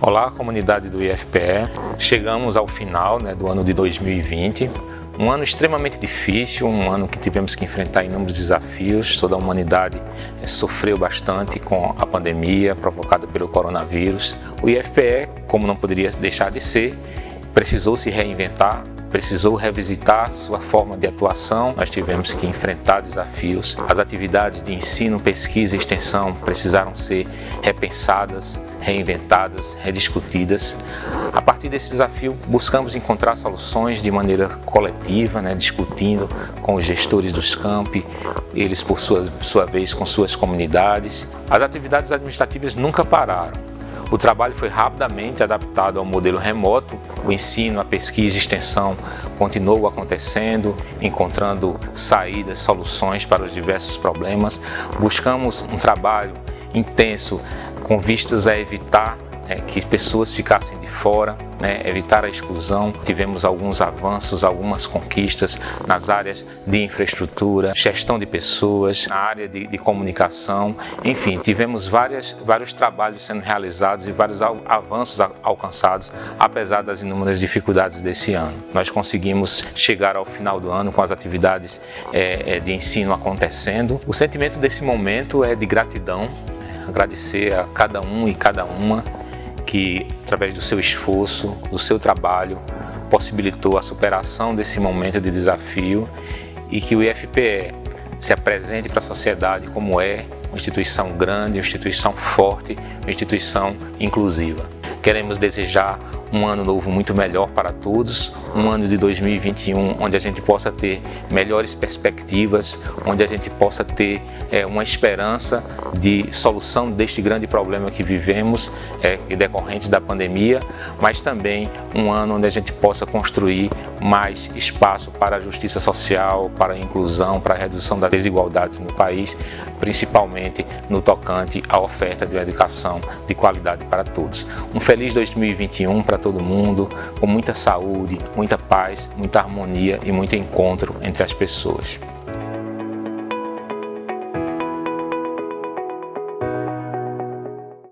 Olá, comunidade do IFPE. Chegamos ao final né, do ano de 2020, um ano extremamente difícil, um ano que tivemos que enfrentar inúmeros desafios. Toda a humanidade é, sofreu bastante com a pandemia provocada pelo coronavírus. O IFPE, como não poderia deixar de ser, precisou se reinventar, precisou revisitar sua forma de atuação, nós tivemos que enfrentar desafios. As atividades de ensino, pesquisa e extensão precisaram ser repensadas, reinventadas, rediscutidas. A partir desse desafio, buscamos encontrar soluções de maneira coletiva, né, discutindo com os gestores dos campi, eles por sua, sua vez com suas comunidades. As atividades administrativas nunca pararam. O trabalho foi rapidamente adaptado ao modelo remoto, o ensino, a pesquisa e extensão continuou acontecendo, encontrando saídas, soluções para os diversos problemas. Buscamos um trabalho intenso com vistas a evitar é, que pessoas ficassem de fora, né, evitar a exclusão. Tivemos alguns avanços, algumas conquistas nas áreas de infraestrutura, gestão de pessoas, na área de, de comunicação, enfim, tivemos várias, vários trabalhos sendo realizados e vários avanços alcançados, apesar das inúmeras dificuldades desse ano. Nós conseguimos chegar ao final do ano com as atividades é, é de ensino acontecendo. O sentimento desse momento é de gratidão, agradecer a cada um e cada uma que, através do seu esforço, do seu trabalho, possibilitou a superação desse momento de desafio e que o IFPE se apresente para a sociedade como é uma instituição grande, uma instituição forte, uma instituição inclusiva. Queremos desejar um ano novo muito melhor para todos, um ano de 2021 onde a gente possa ter melhores perspectivas, onde a gente possa ter é, uma esperança de solução deste grande problema que vivemos, é, decorrente da pandemia, mas também um ano onde a gente possa construir mais espaço para a justiça social, para a inclusão, para a redução das desigualdades no país, principalmente no tocante à oferta de uma educação de qualidade para todos. Um feliz 2021 para todo mundo, com muita saúde, muita paz, muita harmonia e muito encontro entre as pessoas.